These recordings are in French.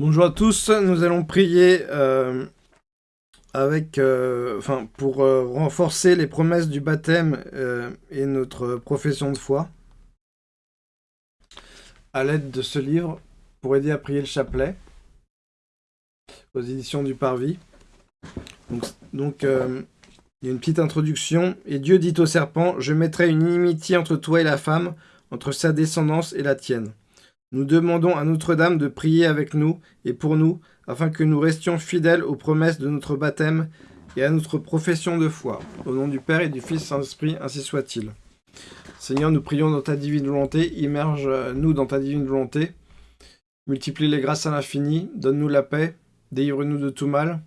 Bonjour à tous, nous allons prier euh, avec, euh, pour euh, renforcer les promesses du baptême et notre profession de foi à l'aide de ce livre pour aider à prier le chapelet aux éditions du Parvis. Donc, il y a une petite introduction. Et Dieu dit au serpent, je mettrai une inimitié entre toi et la femme, entre sa descendance et la tienne. Nous demandons à Notre-Dame de prier avec nous et pour nous, afin que nous restions fidèles aux promesses de notre baptême et à notre profession de foi. Au nom du Père et du Fils Saint-Esprit, ainsi soit-il. Seigneur, nous prions dans ta divine volonté, immerge-nous dans ta divine volonté, multiplie les grâces à l'infini, donne-nous la paix, délivre-nous de tout mal.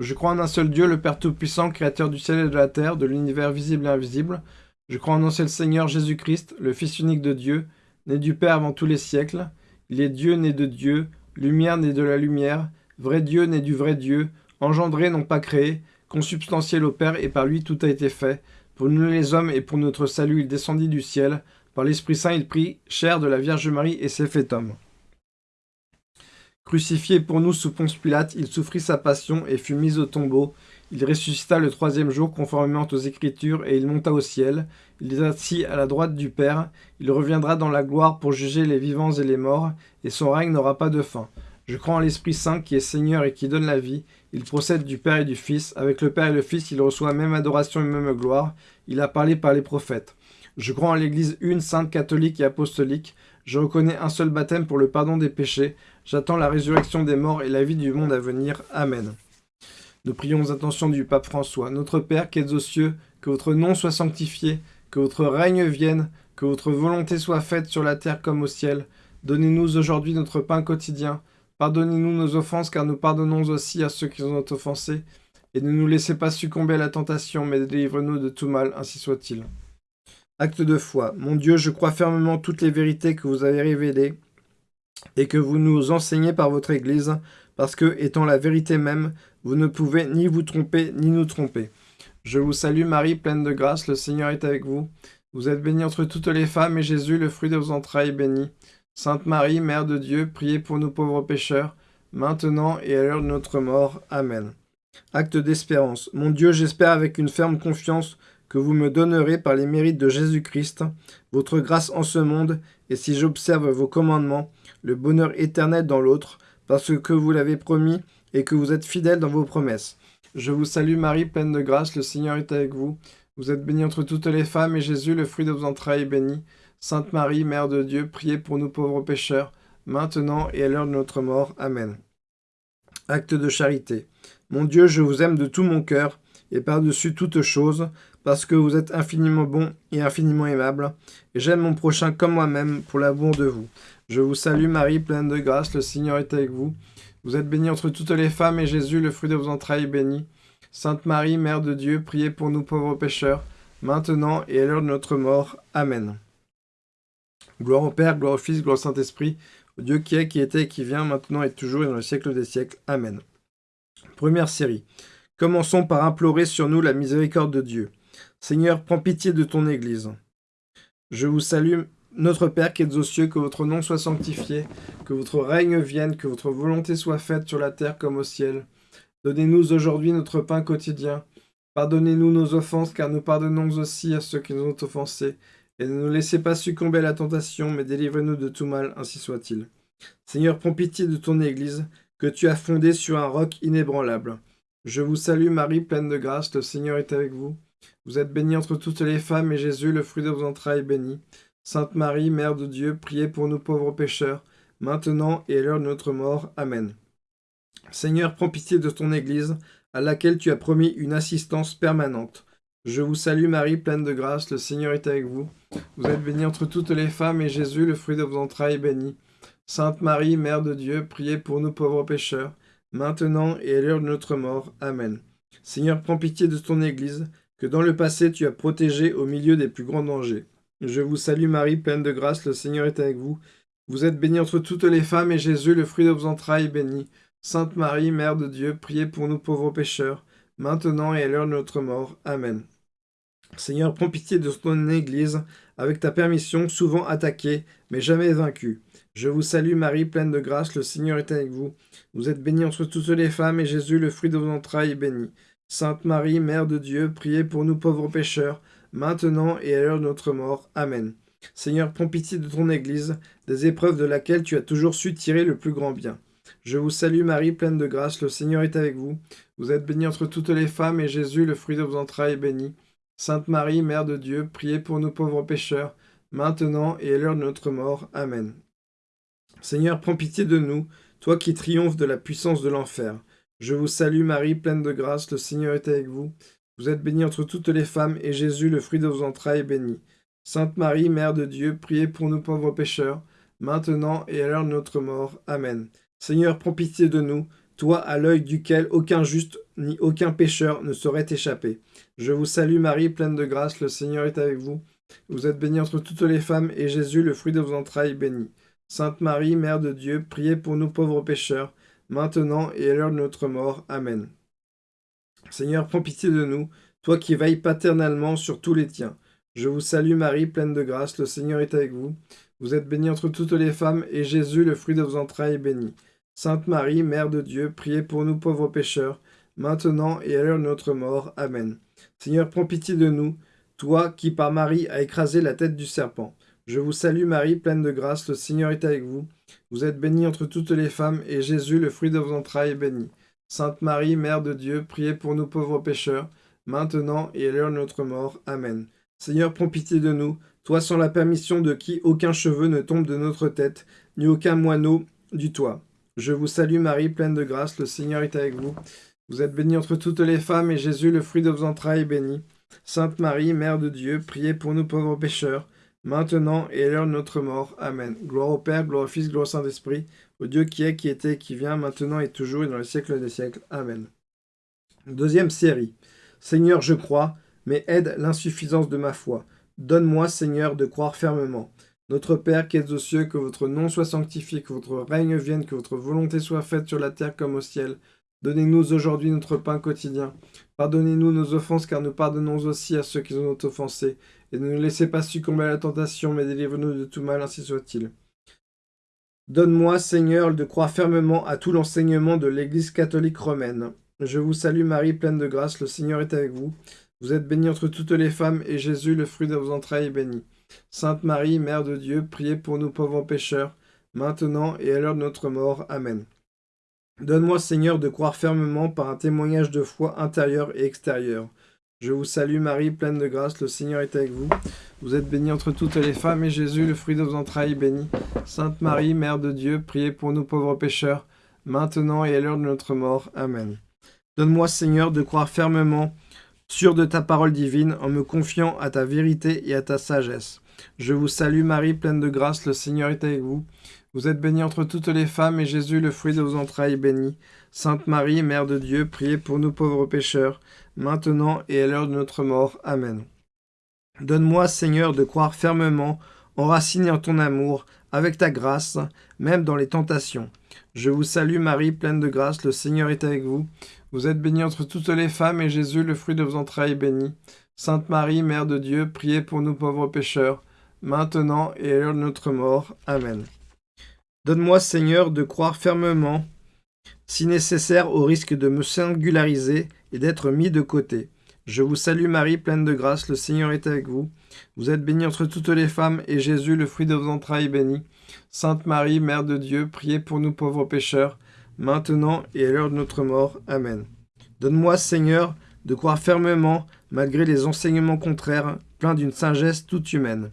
Je crois en un seul Dieu, le Père Tout-Puissant, Créateur du ciel et de la terre, de l'univers visible et invisible. Je crois en un seul Seigneur Jésus-Christ, le Fils unique de Dieu, né du Père avant tous les siècles. Il est Dieu né de Dieu, lumière né de la lumière, vrai Dieu né du vrai Dieu, engendré non pas créé, consubstantiel au Père, et par lui tout a été fait. Pour nous les hommes et pour notre salut, il descendit du ciel. Par l'Esprit Saint, il prit chair de la Vierge Marie et s'est fait homme. Crucifié pour nous sous Ponce Pilate, il souffrit sa passion et fut mis au tombeau. Il ressuscita le troisième jour conformément aux Écritures, et il monta au ciel. Il est assis à la droite du Père. Il reviendra dans la gloire pour juger les vivants et les morts, et son règne n'aura pas de fin. Je crois en l'Esprit Saint qui est Seigneur et qui donne la vie. Il procède du Père et du Fils. Avec le Père et le Fils, il reçoit même adoration et même gloire. Il a parlé par les prophètes. Je crois en l'Église une, sainte, catholique et apostolique. Je reconnais un seul baptême pour le pardon des péchés. J'attends la résurrection des morts et la vie du monde à venir. Amen. Nous prions aux intentions du pape François. Notre Père qui es aux cieux, que votre nom soit sanctifié, que votre règne vienne, que votre volonté soit faite sur la terre comme au ciel. Donnez-nous aujourd'hui notre pain quotidien. Pardonnez-nous nos offenses, car nous pardonnons aussi à ceux qui nous ont offensés. Et ne nous laissez pas succomber à la tentation, mais délivre-nous de tout mal, ainsi soit-il. Acte de foi. Mon Dieu, je crois fermement toutes les vérités que vous avez révélées et que vous nous enseignez par votre Église, parce que, étant la vérité même, vous ne pouvez ni vous tromper, ni nous tromper. Je vous salue Marie, pleine de grâce, le Seigneur est avec vous. Vous êtes bénie entre toutes les femmes, et Jésus, le fruit de vos entrailles, est béni. Sainte Marie, Mère de Dieu, priez pour nous pauvres pécheurs, maintenant et à l'heure de notre mort. Amen. Acte d'espérance. Mon Dieu, j'espère avec une ferme confiance que vous me donnerez par les mérites de Jésus-Christ, votre grâce en ce monde, et si j'observe vos commandements, le bonheur éternel dans l'autre, parce que vous l'avez promis et que vous êtes fidèle dans vos promesses. Je vous salue Marie, pleine de grâce, le Seigneur est avec vous. Vous êtes bénie entre toutes les femmes, et Jésus, le fruit de vos entrailles, est béni. Sainte Marie, Mère de Dieu, priez pour nous pauvres pécheurs, maintenant et à l'heure de notre mort. Amen. Acte de charité. Mon Dieu, je vous aime de tout mon cœur, et par-dessus toute chose, parce que vous êtes infiniment bon et infiniment aimable, et j'aime mon prochain comme moi-même pour l'amour de vous. Je vous salue Marie, pleine de grâce, le Seigneur est avec vous. Vous êtes bénie entre toutes les femmes, et Jésus, le fruit de vos entrailles, est béni. Sainte Marie, Mère de Dieu, priez pour nous pauvres pécheurs, maintenant et à l'heure de notre mort. Amen. Gloire au Père, gloire au Fils, gloire au Saint-Esprit, au Dieu qui est, qui était, qui vient, maintenant et toujours et dans le siècle des siècles. Amen. Première série. Commençons par implorer sur nous la miséricorde de Dieu. Seigneur, prends pitié de ton Église. Je vous salue, notre Père qui êtes aux cieux, que votre nom soit sanctifié, que votre règne vienne, que votre volonté soit faite sur la terre comme au ciel. Donnez-nous aujourd'hui notre pain quotidien. Pardonnez-nous nos offenses, car nous pardonnons aussi à ceux qui nous ont offensés. Et ne nous laissez pas succomber à la tentation, mais délivrez-nous de tout mal, ainsi soit-il. Seigneur, prends pitié de ton Église, que tu as fondée sur un roc inébranlable. Je vous salue Marie, pleine de grâce, le Seigneur est avec vous. Vous êtes bénie entre toutes les femmes, et Jésus, le fruit de vos entrailles, est béni. Sainte Marie, Mère de Dieu, priez pour nous pauvres pécheurs, maintenant et à l'heure de notre mort. Amen. Seigneur, prends pitié de ton Église, à laquelle tu as promis une assistance permanente. Je vous salue Marie, pleine de grâce, le Seigneur est avec vous. Vous êtes bénie entre toutes les femmes, et Jésus, le fruit de vos entrailles, est béni. Sainte Marie, Mère de Dieu, priez pour nous pauvres pécheurs, maintenant et à l'heure de notre mort. Amen. Seigneur, prends pitié de ton Église, que dans le passé tu as protégée au milieu des plus grands dangers. Je vous salue Marie, pleine de grâce, le Seigneur est avec vous. Vous êtes bénie entre toutes les femmes, et Jésus, le fruit de vos entrailles, est béni. Sainte Marie, Mère de Dieu, priez pour nous pauvres pécheurs, maintenant et à l'heure de notre mort. Amen. Seigneur, prends pitié de ton Église, avec ta permission, souvent attaqué, mais jamais vaincu. Je vous salue Marie, pleine de grâce, le Seigneur est avec vous. Vous êtes bénie entre toutes les femmes, et Jésus, le fruit de vos entrailles, est béni. Sainte Marie, Mère de Dieu, priez pour nous pauvres pécheurs, maintenant et à l'heure de notre mort. Amen. Seigneur, prends pitié de ton Église, des épreuves de laquelle tu as toujours su tirer le plus grand bien. Je vous salue Marie, pleine de grâce, le Seigneur est avec vous. Vous êtes bénie entre toutes les femmes, et Jésus, le fruit de vos entrailles, est béni. Sainte Marie, Mère de Dieu, priez pour nous pauvres pécheurs, maintenant et à l'heure de notre mort. Amen. Seigneur, prends pitié de nous, toi qui triomphes de la puissance de l'enfer. Je vous salue Marie, pleine de grâce, le Seigneur est avec vous. Vous êtes bénie entre toutes les femmes, et Jésus, le fruit de vos entrailles, est béni. Sainte Marie, Mère de Dieu, priez pour nous pauvres pécheurs, maintenant et à l'heure de notre mort. Amen. Seigneur, prends pitié de nous, toi à l'œil duquel aucun juste ni aucun pécheur ne saurait échapper. Je vous salue Marie, pleine de grâce, le Seigneur est avec vous. Vous êtes bénie entre toutes les femmes, et Jésus, le fruit de vos entrailles, béni. Sainte Marie, Mère de Dieu, priez pour nous pauvres pécheurs, maintenant et à l'heure de notre mort. Amen. Seigneur, prends pitié de nous, toi qui veilles paternellement sur tous les tiens. Je vous salue Marie, pleine de grâce, le Seigneur est avec vous. Vous êtes bénie entre toutes les femmes, et Jésus, le fruit de vos entrailles, est béni. Sainte Marie, Mère de Dieu, priez pour nous pauvres pécheurs, maintenant et à l'heure de notre mort. Amen. Seigneur, prends pitié de nous, toi qui par Marie as écrasé la tête du serpent. Je vous salue Marie, pleine de grâce, le Seigneur est avec vous. Vous êtes bénie entre toutes les femmes, et Jésus, le fruit de vos entrailles, est béni. Sainte Marie, Mère de Dieu, priez pour nous pauvres pécheurs, maintenant et à l'heure de notre mort. Amen. Seigneur, prends pitié de nous, toi sans la permission de qui aucun cheveu ne tombe de notre tête, ni aucun moineau du toit. Je vous salue Marie, pleine de grâce, le Seigneur est avec vous. Vous êtes bénie entre toutes les femmes, et Jésus, le fruit de vos entrailles, est béni. Sainte Marie, Mère de Dieu, priez pour nous pauvres pécheurs, maintenant et à l'heure de notre mort. Amen. Gloire au Père, gloire au Fils, gloire au Saint-Esprit, au Dieu qui est, qui était, qui vient, maintenant et toujours et dans les siècles des siècles. Amen. Deuxième série. Seigneur, je crois, mais aide l'insuffisance de ma foi. Donne-moi, Seigneur, de croire fermement. Notre Père qui es aux cieux, que votre nom soit sanctifié, que votre règne vienne, que votre volonté soit faite sur la terre comme au ciel. Donnez-nous aujourd'hui notre pain quotidien. Pardonnez-nous nos offenses, car nous pardonnons aussi à ceux qui nous ont offensés. Et ne nous laissez pas succomber à la tentation, mais délivre-nous de tout mal, ainsi soit-il. Donne-moi, Seigneur, de croire fermement à tout l'enseignement de l'Église catholique romaine. Je vous salue Marie, pleine de grâce, le Seigneur est avec vous. Vous êtes bénie entre toutes les femmes, et Jésus, le fruit de vos entrailles, est béni. Sainte Marie, Mère de Dieu, priez pour nous pauvres pécheurs, maintenant et à l'heure de notre mort. Amen. Donne-moi, Seigneur, de croire fermement par un témoignage de foi intérieur et extérieur. Je vous salue Marie, pleine de grâce, le Seigneur est avec vous. Vous êtes bénie entre toutes les femmes, et Jésus, le fruit de vos entrailles, est béni. Sainte Marie, Mère de Dieu, priez pour nous pauvres pécheurs, maintenant et à l'heure de notre mort. Amen. Donne-moi, Seigneur, de croire fermement sûr de ta parole divine, en me confiant à ta vérité et à ta sagesse. Je vous salue Marie, pleine de grâce, le Seigneur est avec vous. Vous êtes bénie entre toutes les femmes, et Jésus, le fruit de vos entrailles, est béni. Sainte Marie, Mère de Dieu, priez pour nous pauvres pécheurs, maintenant et à l'heure de notre mort. Amen. Donne-moi, Seigneur, de croire fermement, enraciné en ton amour, avec ta grâce, même dans les tentations. Je vous salue Marie, pleine de grâce, le Seigneur est avec vous. Vous êtes bénie entre toutes les femmes, et Jésus, le fruit de vos entrailles, est béni. Sainte Marie, Mère de Dieu, priez pour nous pauvres pécheurs, maintenant et à l'heure de notre mort. Amen. Donne-moi, Seigneur, de croire fermement, si nécessaire, au risque de me singulariser et d'être mis de côté. Je vous salue Marie, pleine de grâce, le Seigneur est avec vous. Vous êtes bénie entre toutes les femmes, et Jésus, le fruit de vos entrailles, est béni. Sainte Marie, Mère de Dieu, priez pour nous pauvres pécheurs, maintenant et à l'heure de notre mort. Amen. Donne-moi, Seigneur, de croire fermement, malgré les enseignements contraires, pleins d'une sagesse toute humaine.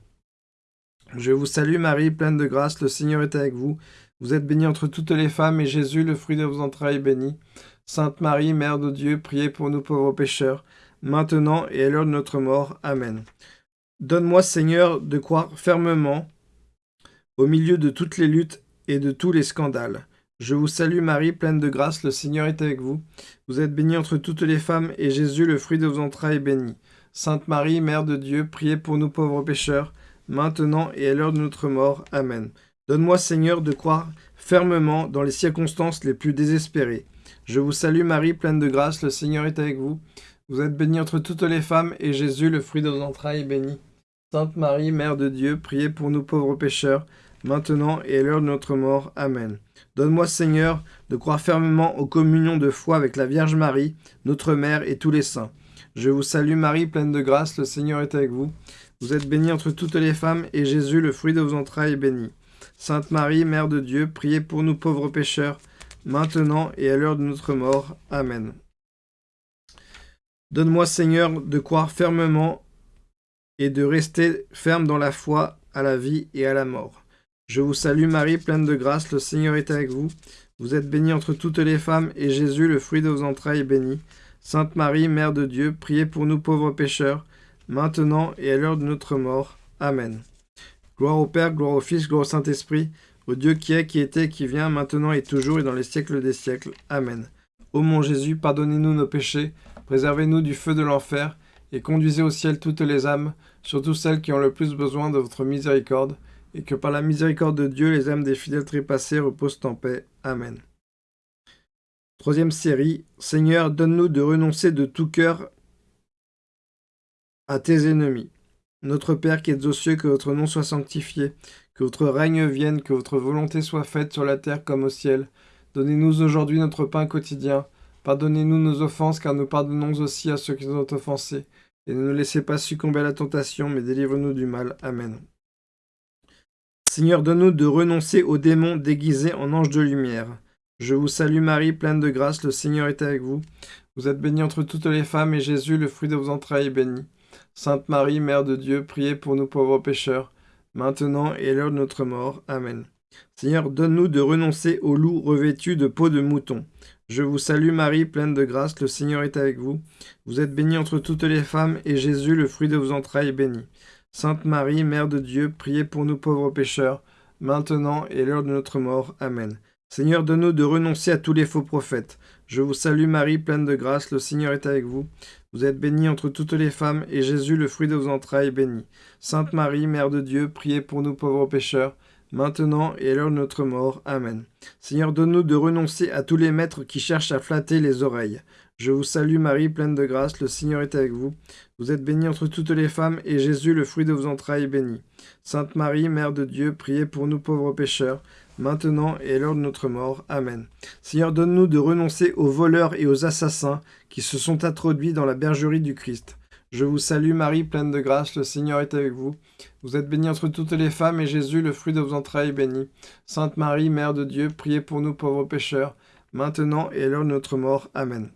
Je vous salue Marie, pleine de grâce, le Seigneur est avec vous. Vous êtes bénie entre toutes les femmes, et Jésus, le fruit de vos entrailles, est béni. Sainte Marie, Mère de Dieu, priez pour nous pauvres pécheurs, maintenant et à l'heure de notre mort. Amen. Donne-moi, Seigneur, de croire fermement, au milieu de toutes les luttes et de tous les scandales, je vous salue Marie, pleine de grâce, le Seigneur est avec vous. Vous êtes bénie entre toutes les femmes, et Jésus, le fruit de vos entrailles, est béni. Sainte Marie, Mère de Dieu, priez pour nous pauvres pécheurs, maintenant et à l'heure de notre mort. Amen. Donne-moi, Seigneur, de croire fermement dans les circonstances les plus désespérées. Je vous salue Marie, pleine de grâce, le Seigneur est avec vous. Vous êtes bénie entre toutes les femmes, et Jésus, le fruit de vos entrailles, est béni. Sainte Marie, Mère de Dieu, priez pour nous pauvres pécheurs, maintenant et à l'heure de notre mort. Amen. Donne-moi, Seigneur, de croire fermement aux communions de foi avec la Vierge Marie, notre Mère et tous les saints. Je vous salue Marie, pleine de grâce, le Seigneur est avec vous. Vous êtes bénie entre toutes les femmes, et Jésus, le fruit de vos entrailles, est béni. Sainte Marie, Mère de Dieu, priez pour nous pauvres pécheurs, maintenant et à l'heure de notre mort. Amen. Donne-moi, Seigneur, de croire fermement et de rester ferme dans la foi à la vie et à la mort. Je vous salue Marie, pleine de grâce, le Seigneur est avec vous. Vous êtes bénie entre toutes les femmes, et Jésus, le fruit de vos entrailles, est béni. Sainte Marie, Mère de Dieu, priez pour nous pauvres pécheurs, maintenant et à l'heure de notre mort. Amen. Gloire au Père, gloire au Fils, gloire au Saint-Esprit, Dieu qui est, qui était, qui vient, maintenant et toujours et dans les siècles des siècles. Amen. Ô mon Jésus, pardonnez-nous nos péchés, préservez-nous du feu de l'enfer, et conduisez au ciel toutes les âmes, surtout celles qui ont le plus besoin de votre miséricorde, et que par la miséricorde de Dieu, les âmes des fidèles trépassés reposent en paix. Amen. Troisième série, Seigneur, donne-nous de renoncer de tout cœur à tes ennemis. Notre Père qui êtes aux cieux, que votre nom soit sanctifié, que votre règne vienne, que votre volonté soit faite sur la terre comme au ciel. Donnez-nous aujourd'hui notre pain quotidien. Pardonnez-nous nos offenses, car nous pardonnons aussi à ceux qui nous ont offensés. Et ne nous laissez pas succomber à la tentation, mais délivre-nous du mal. Amen. Seigneur, donne-nous de renoncer aux démons déguisés en anges de lumière. Je vous salue Marie, pleine de grâce, le Seigneur est avec vous. Vous êtes bénie entre toutes les femmes, et Jésus, le fruit de vos entrailles, est béni. Sainte Marie, Mère de Dieu, priez pour nous pauvres pécheurs, maintenant et à l'heure de notre mort. Amen. Seigneur, donne-nous de renoncer aux loups revêtus de peau de mouton. Je vous salue Marie, pleine de grâce, le Seigneur est avec vous. Vous êtes bénie entre toutes les femmes, et Jésus, le fruit de vos entrailles, est béni. Sainte Marie, Mère de Dieu, priez pour nous pauvres pécheurs, maintenant et l'heure de notre mort. Amen. Seigneur, donne-nous de renoncer à tous les faux prophètes. Je vous salue Marie, pleine de grâce, le Seigneur est avec vous. Vous êtes bénie entre toutes les femmes, et Jésus, le fruit de vos entrailles, est béni. Sainte Marie, Mère de Dieu, priez pour nous pauvres pécheurs, maintenant et à l'heure de notre mort. Amen. Seigneur, donne-nous de renoncer à tous les maîtres qui cherchent à flatter les oreilles. Je vous salue Marie, pleine de grâce, le Seigneur est avec vous. Vous êtes bénie entre toutes les femmes, et Jésus, le fruit de vos entrailles, est béni. Sainte Marie, Mère de Dieu, priez pour nous pauvres pécheurs, maintenant et à l'heure de notre mort. Amen. Seigneur, donne-nous de renoncer aux voleurs et aux assassins qui se sont introduits dans la bergerie du Christ. Je vous salue Marie, pleine de grâce, le Seigneur est avec vous. Vous êtes bénie entre toutes les femmes, et Jésus, le fruit de vos entrailles, est béni. Sainte Marie, Mère de Dieu, priez pour nous pauvres pécheurs, maintenant et à l'heure de notre mort. Amen.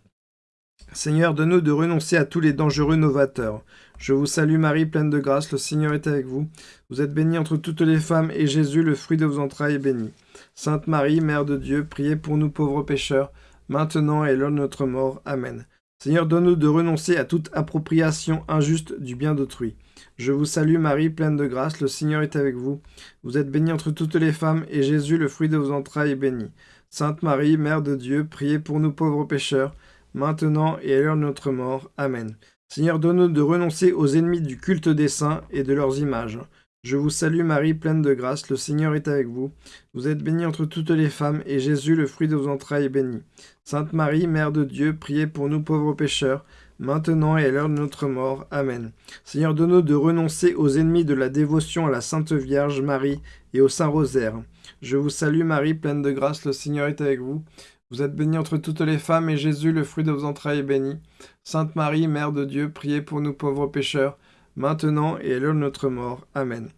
Seigneur, donne-nous de renoncer à tous les dangereux novateurs. Je vous salue Marie, pleine de grâce, le Seigneur est avec vous. Vous êtes bénie entre toutes les femmes, et Jésus, le fruit de vos entrailles, est béni. Sainte Marie, Mère de Dieu, priez pour nous pauvres pécheurs, maintenant et l'heure de notre mort. Amen. Seigneur, donne-nous de renoncer à toute appropriation injuste du bien d'autrui. Je vous salue Marie, pleine de grâce, le Seigneur est avec vous. Vous êtes bénie entre toutes les femmes, et Jésus, le fruit de vos entrailles, est béni. Sainte Marie, Mère de Dieu, priez pour nous pauvres pécheurs, maintenant et à l'heure de notre mort. Amen. Seigneur, donne-nous de renoncer aux ennemis du culte des saints et de leurs images. Je vous salue Marie, pleine de grâce, le Seigneur est avec vous. Vous êtes bénie entre toutes les femmes, et Jésus, le fruit de vos entrailles, est béni. Sainte Marie, Mère de Dieu, priez pour nous pauvres pécheurs, maintenant et à l'heure de notre mort. Amen. Seigneur, donne-nous de renoncer aux ennemis de la dévotion à la Sainte Vierge Marie et au Saint Rosaire. Je vous salue Marie, pleine de grâce, le Seigneur est avec vous. Vous êtes bénie entre toutes les femmes, et Jésus, le fruit de vos entrailles, est béni. Sainte Marie, Mère de Dieu, priez pour nous pauvres pécheurs, maintenant et à l'heure de notre mort. Amen.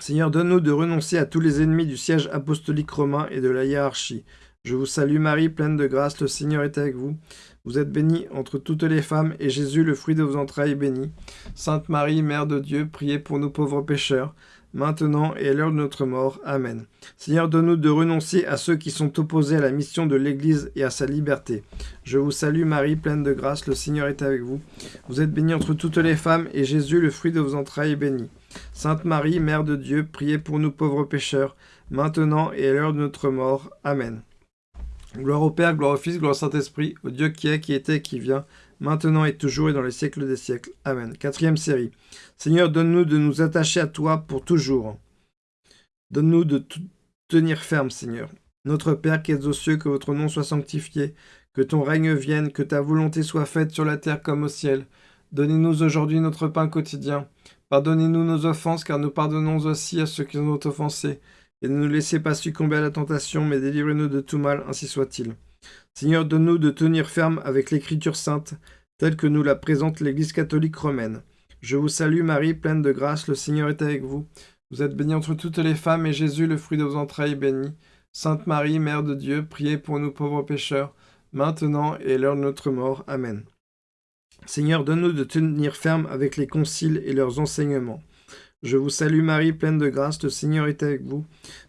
Seigneur, donne-nous de renoncer à tous les ennemis du siège apostolique romain et de la hiérarchie. Je vous salue Marie, pleine de grâce, le Seigneur est avec vous. Vous êtes bénie entre toutes les femmes, et Jésus, le fruit de vos entrailles, est béni. Sainte Marie, Mère de Dieu, priez pour nous pauvres pécheurs, maintenant et à l'heure de notre mort. Amen. Seigneur, donne-nous de renoncer à ceux qui sont opposés à la mission de l'Église et à sa liberté. Je vous salue Marie, pleine de grâce, le Seigneur est avec vous. Vous êtes bénie entre toutes les femmes, et Jésus, le fruit de vos entrailles, est béni. Sainte Marie, Mère de Dieu, priez pour nous pauvres pécheurs, maintenant et à l'heure de notre mort. Amen. Gloire au Père, gloire au Fils, gloire au Saint-Esprit, au Dieu qui est, qui était, qui vient, maintenant et toujours et dans les siècles des siècles. Amen. Quatrième série. Seigneur, donne-nous de nous attacher à toi pour toujours. Donne-nous de tenir ferme, Seigneur. Notre Père qui es aux cieux, que votre nom soit sanctifié, que ton règne vienne, que ta volonté soit faite sur la terre comme au ciel. Donnez-nous aujourd'hui notre pain quotidien. Pardonnez-nous nos offenses, car nous pardonnons aussi à ceux qui nous ont offensés. Et ne nous laissez pas succomber à la tentation, mais délivrez-nous de tout mal, ainsi soit-il. Seigneur, donne-nous de tenir ferme avec l'Écriture sainte, telle que nous la présente l'Église catholique romaine. Je vous salue Marie, pleine de grâce, le Seigneur est avec vous. Vous êtes bénie entre toutes les femmes, et Jésus, le fruit de vos entrailles, est béni. Sainte Marie, Mère de Dieu, priez pour nous pauvres pécheurs, maintenant et à l'heure de notre mort. Amen. Seigneur, donne-nous de tenir ferme avec les conciles et leurs enseignements. Je vous salue Marie, pleine de grâce, le Seigneur est avec vous.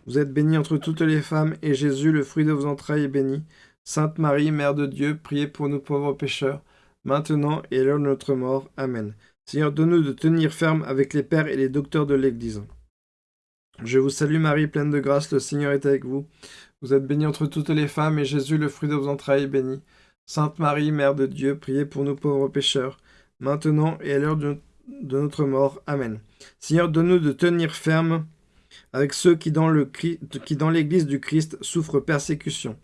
Vous êtes bénie entre toutes les femmes, et Jésus, le fruit de vos entrailles, est béni. Sainte Marie, Mère de Dieu, priez pour nous pauvres pécheurs, maintenant et à l'heure de notre mort. Amen. Seigneur, donne-nous de tenir ferme avec les pères et les docteurs de l'Église. Je vous salue Marie, pleine de grâce, le Seigneur est avec vous. Vous êtes bénie entre toutes les femmes, et Jésus, le fruit de vos entrailles, est béni. Sainte Marie, Mère de Dieu, priez pour nous pauvres pécheurs, maintenant et à l'heure de, notre mort. Amen. Seigneur, donne-nous de tenir ferme avec ceux qui dans l'Église du Christ souffrent persécution.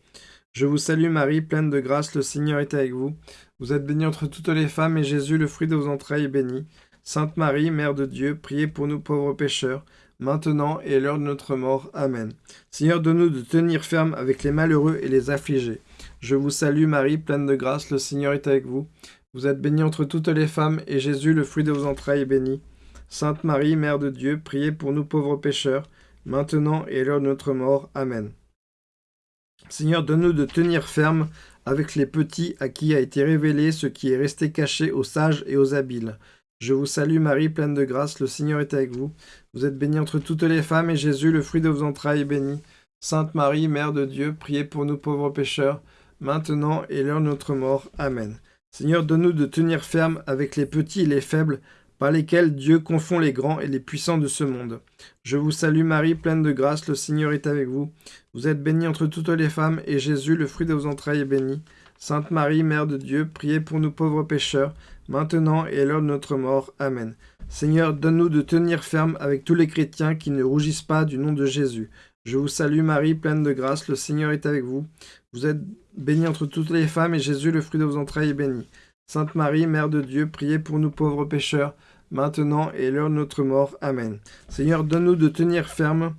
Je vous salue Marie, pleine de grâce, le Seigneur est avec vous. Vous êtes bénie entre toutes les femmes, et Jésus, le fruit de vos entrailles, est béni. Sainte Marie, Mère de Dieu, priez pour nous pauvres pécheurs, maintenant et à l'heure de notre mort. Amen. Seigneur, donne-nous de tenir ferme avec les malheureux et les affligés. Je vous salue Marie, pleine de grâce, le Seigneur est avec vous. Vous êtes bénie entre toutes les femmes, et Jésus, le fruit de vos entrailles, est béni. Sainte Marie, Mère de Dieu, priez pour nous pauvres pécheurs, maintenant et à l'heure de notre mort. Amen. Seigneur, donne-nous de tenir ferme avec les petits à qui a été révélé ce qui est resté caché aux sages et aux habiles. Je vous salue Marie, pleine de grâce, le Seigneur est avec vous. Vous êtes bénie entre toutes les femmes, et Jésus, le fruit de vos entrailles, est béni. Sainte Marie, Mère de Dieu, priez pour nous pauvres pécheurs, maintenant et l'heure de notre mort. Amen. Seigneur, donne-nous de tenir ferme avec les petits et les faibles, par lesquels Dieu confond les grands et les puissants de ce monde. Je vous salue Marie, pleine de grâce, le Seigneur est avec vous. Vous êtes bénie entre toutes les femmes, et Jésus, le fruit de vos entrailles, est béni. Sainte Marie, Mère de Dieu, priez pour nous pauvres pécheurs, maintenant et à l'heure de notre mort. Amen. Seigneur, donne-nous de tenir ferme avec tous les chrétiens qui ne rougissent pas du nom de Jésus. Je vous salue Marie, pleine de grâce, le Seigneur est avec vous. Vous êtes bénie entre toutes les femmes, et Jésus, le fruit de vos entrailles, est béni. Sainte Marie, Mère de Dieu, priez pour nous pauvres pécheurs, maintenant et l'heure de notre mort. Amen. Seigneur, donne-nous de tenir ferme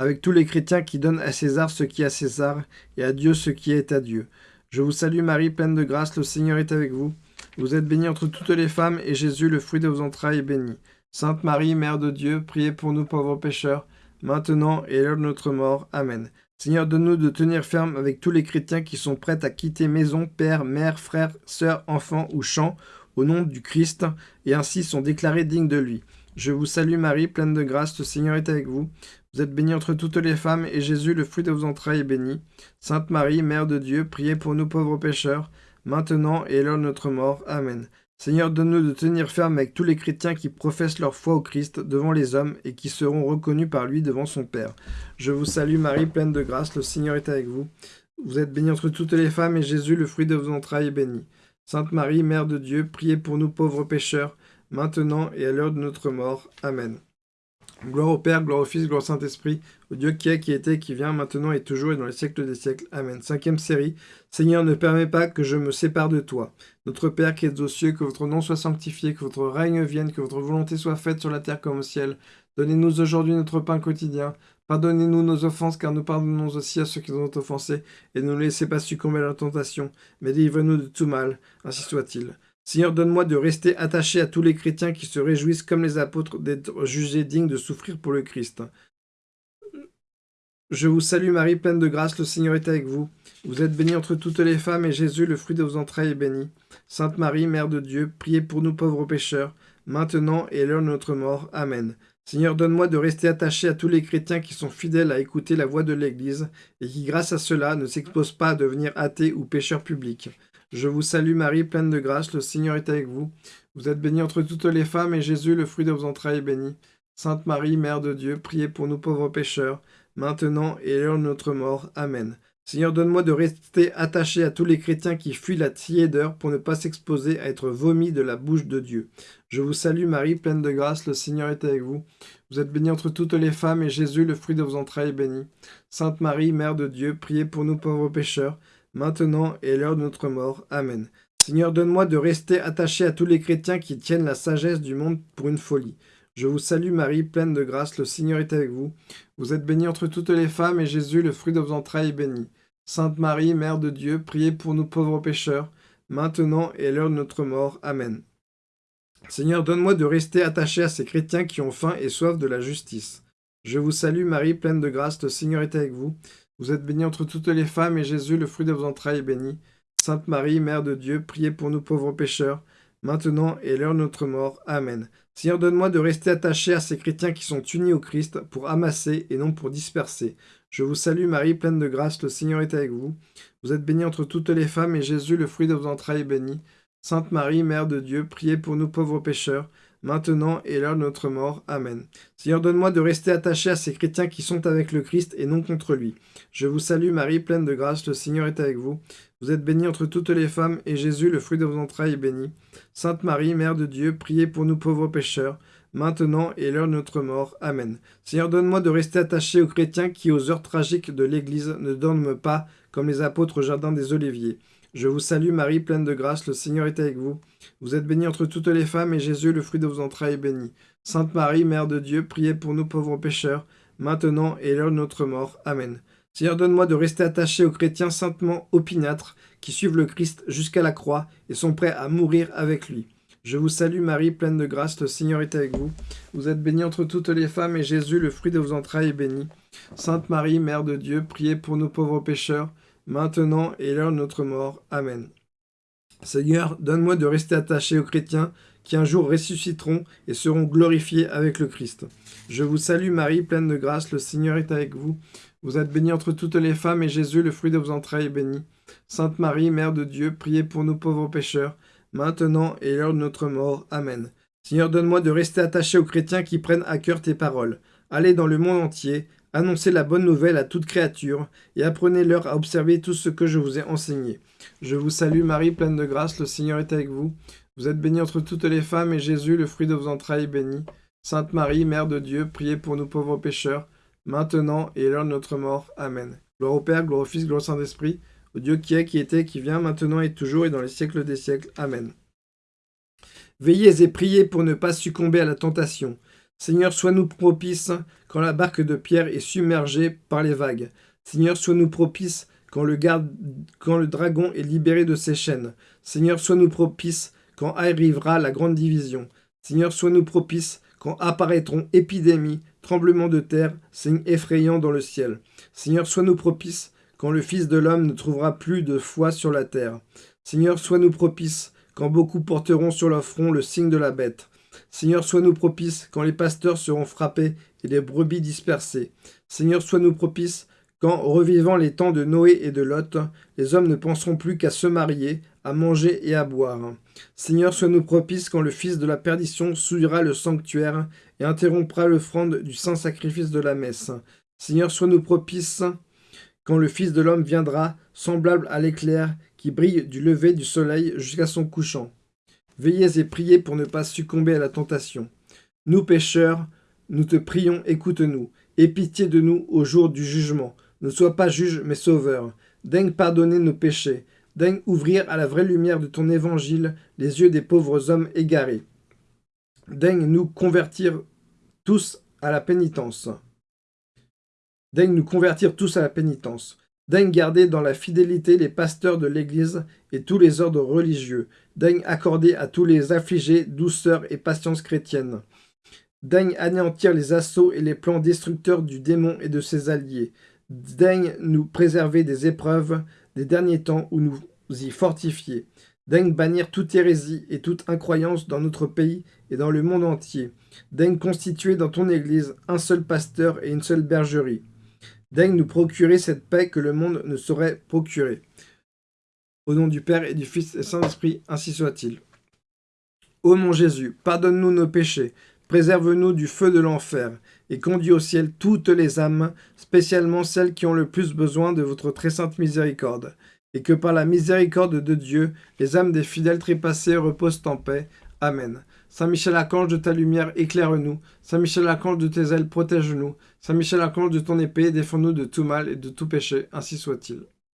avec tous les chrétiens qui donnent à César ce qui est à César, et à Dieu ce qui est à Dieu. Je vous salue Marie, pleine de grâce, le Seigneur est avec vous. Vous êtes bénie entre toutes les femmes, et Jésus, le fruit de vos entrailles, est béni. Sainte Marie, Mère de Dieu, priez pour nous pauvres pécheurs, maintenant et l'heure de notre mort. Amen. Seigneur, donne-nous de tenir ferme avec tous les chrétiens qui sont prêts à quitter maison, père, mère, frère, sœur, enfant ou champ, au nom du Christ, et ainsi sont déclarés dignes de lui. Je vous salue Marie, pleine de grâce, le Seigneur est avec vous. Vous êtes bénie entre toutes les femmes, et Jésus, le fruit de vos entrailles, est béni. Sainte Marie, Mère de Dieu, priez pour nous pauvres pécheurs, maintenant et à l'heure de notre mort. Amen. Seigneur, donne-nous de tenir ferme avec tous les chrétiens qui professent leur foi au Christ devant les hommes et qui seront reconnus par lui devant son Père. Je vous salue Marie, pleine de grâce, le Seigneur est avec vous. Vous êtes bénie entre toutes les femmes, et Jésus, le fruit de vos entrailles, est béni. Sainte Marie, Mère de Dieu, priez pour nous pauvres pécheurs, maintenant et à l'heure de notre mort. Amen. Gloire au Père, gloire au Fils, gloire au Saint-Esprit, au Dieu qui est, qui était, qui vient, maintenant et toujours et dans les siècles des siècles. Amen. Cinquième série. Seigneur, ne permets pas que je me sépare de toi. Notre Père qui es aux cieux, que votre nom soit sanctifié, que votre règne vienne, que votre volonté soit faite sur la terre comme au ciel. Donnez-nous aujourd'hui notre pain quotidien. Pardonnez-nous nos offenses, car nous pardonnons aussi à ceux qui nous ont offensés. Et ne nous laissez pas succomber à la tentation, mais délivre-nous de tout mal. Ainsi soit-il. Seigneur, donne-moi de rester attaché à tous les chrétiens qui se réjouissent comme les apôtres d'être jugés dignes de souffrir pour le Christ. Je vous salue Marie, pleine de grâce, le Seigneur est avec vous. Vous êtes bénie entre toutes les femmes, et Jésus, le fruit de vos entrailles, est béni. Sainte Marie, Mère de Dieu, priez pour nous pauvres pécheurs, maintenant et à l'heure de notre mort. Amen. Seigneur, donne-moi de rester attaché à tous les chrétiens qui sont fidèles à écouter la voix de l'Église, et qui, grâce à cela, ne s'exposent pas à devenir athées ou pécheurs publics. Je vous salue Marie, pleine de grâce, le Seigneur est avec vous. Vous êtes bénie entre toutes les femmes, et Jésus, le fruit de vos entrailles, est béni. Sainte Marie, Mère de Dieu, priez pour nous pauvres pécheurs, maintenant et à l'heure de notre mort. Amen. Seigneur, donne-moi de rester attaché à tous les chrétiens qui fuient la tiédeur pour ne pas s'exposer à être vomis de la bouche de Dieu. Je vous salue Marie, pleine de grâce, le Seigneur est avec vous. Vous êtes bénie entre toutes les femmes, et Jésus, le fruit de vos entrailles, est béni. Sainte Marie, Mère de Dieu, priez pour nous pauvres pécheurs, maintenant et l'heure de notre mort. Amen. Seigneur, donne-moi de rester attaché à tous les chrétiens qui tiennent la sagesse du monde pour une folie. Je vous salue Marie, pleine de grâce, le Seigneur est avec vous. Vous êtes bénie entre toutes les femmes, et Jésus, le fruit de vos entrailles, est béni. Sainte Marie, Mère de Dieu, priez pour nous pauvres pécheurs, maintenant et l'heure de notre mort. Amen. Seigneur, donne-moi de rester attaché à ces chrétiens qui ont faim et soif de la justice. Je vous salue Marie, pleine de grâce, le Seigneur est avec vous. Vous êtes bénie entre toutes les femmes, et Jésus, le fruit de vos entrailles, est béni. Sainte Marie, Mère de Dieu, priez pour nous pauvres pécheurs, maintenant et l'heure de notre mort. Amen. Seigneur, donne-moi de rester attaché à ces chrétiens qui sont unis au Christ pour amasser et non pour disperser. Je vous salue Marie, pleine de grâce, le Seigneur est avec vous. Vous êtes bénie entre toutes les femmes, et Jésus, le fruit de vos entrailles, est béni. Sainte Marie, Mère de Dieu, priez pour nous pauvres pécheurs, maintenant et l'heure de notre mort. Amen. Seigneur, donne-moi de rester attaché à ces chrétiens qui sont avec le Christ et non contre lui. Je vous salue Marie, pleine de grâce, le Seigneur est avec vous. Vous êtes bénie entre toutes les femmes, et Jésus, le fruit de vos entrailles, est béni. Sainte Marie, Mère de Dieu, priez pour nous pauvres pécheurs, maintenant et l'heure de notre mort. Amen. Seigneur, donne-moi de rester attaché aux chrétiens qui, aux heures tragiques de l'Église, ne dorment pas comme les apôtres au jardin des Oliviers. Je vous salue Marie, pleine de grâce, le Seigneur est avec vous. Vous êtes bénie entre toutes les femmes, et Jésus, le fruit de vos entrailles, est béni. Sainte Marie, Mère de Dieu, priez pour nous pauvres pécheurs, maintenant et l'heure de notre mort. Amen. Seigneur, donne-moi de rester attaché aux chrétiens saintement opiniâtres, qui suivent le Christ jusqu'à la croix et sont prêts à mourir avec lui. Je vous salue Marie, pleine de grâce, le Seigneur est avec vous. Vous êtes bénie entre toutes les femmes, et Jésus, le fruit de vos entrailles, est béni. Sainte Marie, Mère de Dieu, priez pour nous pauvres pécheurs, maintenant et l'heure de notre mort. Amen. Seigneur, donne-moi de rester attaché aux chrétiens qui un jour ressusciteront et seront glorifiés avec le Christ. Je vous salue Marie, pleine de grâce, le Seigneur est avec vous. Vous êtes bénie entre toutes les femmes, et Jésus, le fruit de vos entrailles, est béni. Sainte Marie, Mère de Dieu, priez pour nous pauvres pécheurs, maintenant et l'heure de notre mort. Amen. Seigneur, donne-moi de rester attaché aux chrétiens qui prennent à cœur tes paroles. Allez dans le monde entier, Annoncez la bonne nouvelle à toute créature, et apprenez-leur à observer tout ce que je vous ai enseigné. Je vous salue Marie, pleine de grâce, le Seigneur est avec vous. Vous êtes bénie entre toutes les femmes, et Jésus, le fruit de vos entrailles, est béni. Sainte Marie, Mère de Dieu, priez pour nous pauvres pécheurs, maintenant et à l'heure de notre mort. Amen. Gloire au Père, gloire au Fils, gloire au Saint-Esprit, au Dieu qui est, qui était, qui vient, maintenant et toujours, et dans les siècles des siècles. Amen. Veillez et priez pour ne pas succomber à la tentation. Seigneur, sois-nous propice quand la barque de Pierre est submergée par les vagues. Seigneur, sois-nous propice quand le, dragon est libéré de ses chaînes. Seigneur, sois-nous propice quand arrivera la grande division. Seigneur, sois-nous propice quand apparaîtront épidémies, tremblements de terre, signes effrayants dans le ciel. Seigneur, sois-nous propice quand le Fils de l'homme ne trouvera plus de foi sur la terre. Seigneur, sois-nous propice quand beaucoup porteront sur leur front le signe de la bête. Seigneur, sois-nous propice quand les pasteurs seront frappés et les brebis dispersées. Seigneur, sois-nous propice quand, revivant les temps de Noé et de Lot, les hommes ne penseront plus qu'à se marier, à manger et à boire. Seigneur, sois-nous propice quand le Fils de la perdition souillera le sanctuaire et interrompra l'offrande du saint sacrifice de la messe. Seigneur, sois-nous propice quand le Fils de l'homme viendra, semblable à l'éclair qui brille du lever du soleil jusqu'à son couchant. Veillez et priez pour ne pas succomber à la tentation. Nous pécheurs, nous te prions, écoute-nous. Aie pitié de nous au jour du jugement. Ne sois pas juge, mais sauveur. Daigne pardonner nos péchés. Daigne ouvrir à la vraie lumière de ton évangile les yeux des pauvres hommes égarés. Daigne nous convertir tous à la pénitence. Daigne nous convertir tous à la pénitence. Daigne garder dans la fidélité les pasteurs de l'Église et tous les ordres religieux. Daigne accorder à tous les affligés douceur et patience chrétienne. Daigne anéantir les assauts et les plans destructeurs du démon et de ses alliés. Daigne nous préserver des épreuves des derniers temps ou nous y fortifier. Daigne bannir toute hérésie et toute incroyance dans notre pays et dans le monde entier. Daigne constituer dans ton Église un seul pasteur et une seule bergerie. Daigne nous procurer cette paix que le monde ne saurait procurer. Au nom du Père et du Fils et Saint-Esprit, ainsi soit-il. Ô mon Jésus, pardonne-nous nos péchés, préserve-nous du feu de l'enfer, et conduis au ciel toutes les âmes, spécialement celles qui ont le plus besoin de votre très sainte miséricorde, et que par la miséricorde de Dieu, les âmes des fidèles trépassés reposent en paix. Amen. Saint Michel Archange de ta lumière, éclaire-nous. Saint Michel Archange de tes ailes, protège-nous. Saint Michel Archange de ton épée, défends-nous de tout mal et de tout péché, ainsi soit-il.